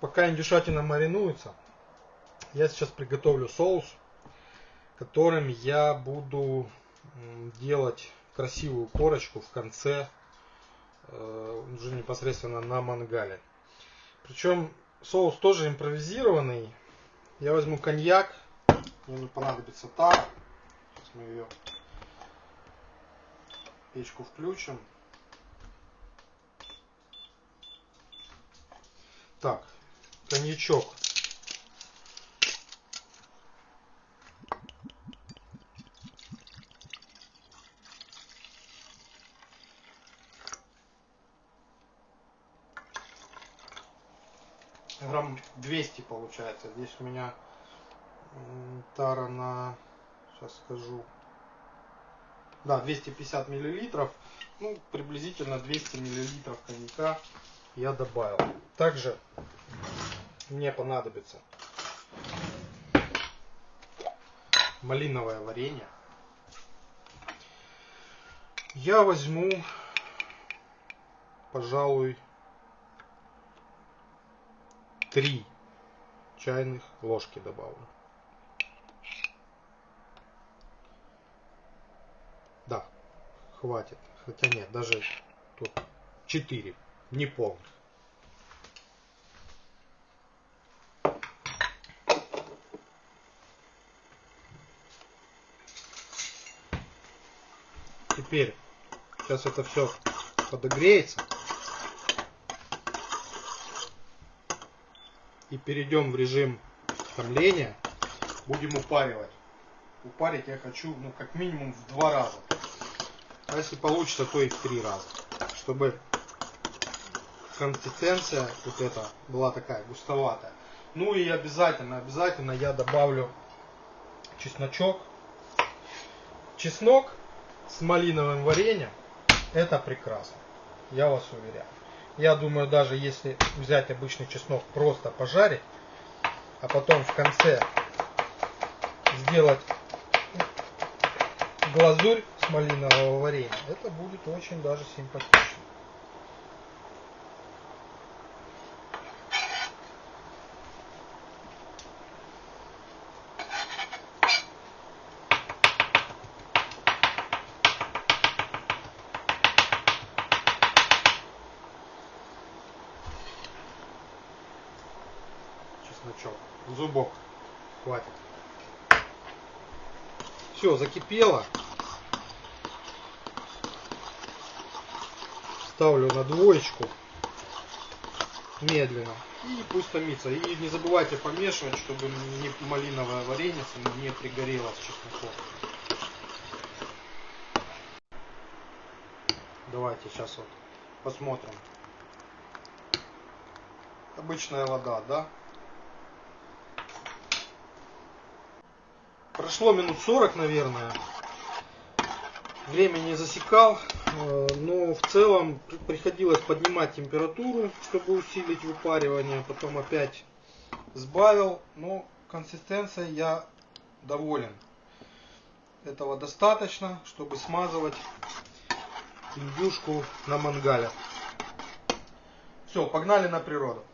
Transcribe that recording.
пока индюшатина маринуется, я сейчас приготовлю соус, которым я буду делать красивую корочку в конце, э, уже непосредственно на мангале. Причем соус тоже импровизированный. Я возьму коньяк, мне понадобится тар. Сейчас мы ее печку включим. Так, коньячок. Грамм 200 получается. Здесь у меня тара на, сейчас скажу, да, 250 миллилитров. Ну, приблизительно 200 миллилитров коньяка я добавил. Также мне понадобится малиновое варенье. Я возьму, пожалуй, три чайных ложки добавлю. Да, хватит. Хотя нет, даже тут 4, не полных. Теперь сейчас это все подогреется. И перейдем в режим томления. Будем упаривать. Упарить я хочу ну, как минимум в два раза. А если получится, то и в три раза. Чтобы консистенция вот эта была такая густоватая. Ну и обязательно, обязательно я добавлю чесночок. Чеснок с малиновым вареньем это прекрасно. Я вас уверяю. Я думаю, даже если взять обычный чеснок, просто пожарить, а потом в конце сделать глазурь с малинового варенья, это будет очень даже симпатично. Чесночок. Зубок хватит. Все, закипело. Ставлю на двоечку. Медленно. И пусть томится. И не забывайте помешивать, чтобы не малиновое варенье не пригорело с чесноком. Давайте сейчас вот посмотрим. Обычная вода, да? Прошло минут 40, наверное. Время не засекал, э, но в целом приходилось поднимать температуру, чтобы усилить выпаривание. Потом опять сбавил, но консистенция я доволен. Этого достаточно, чтобы смазывать индюшку на мангале. Все, погнали на природу.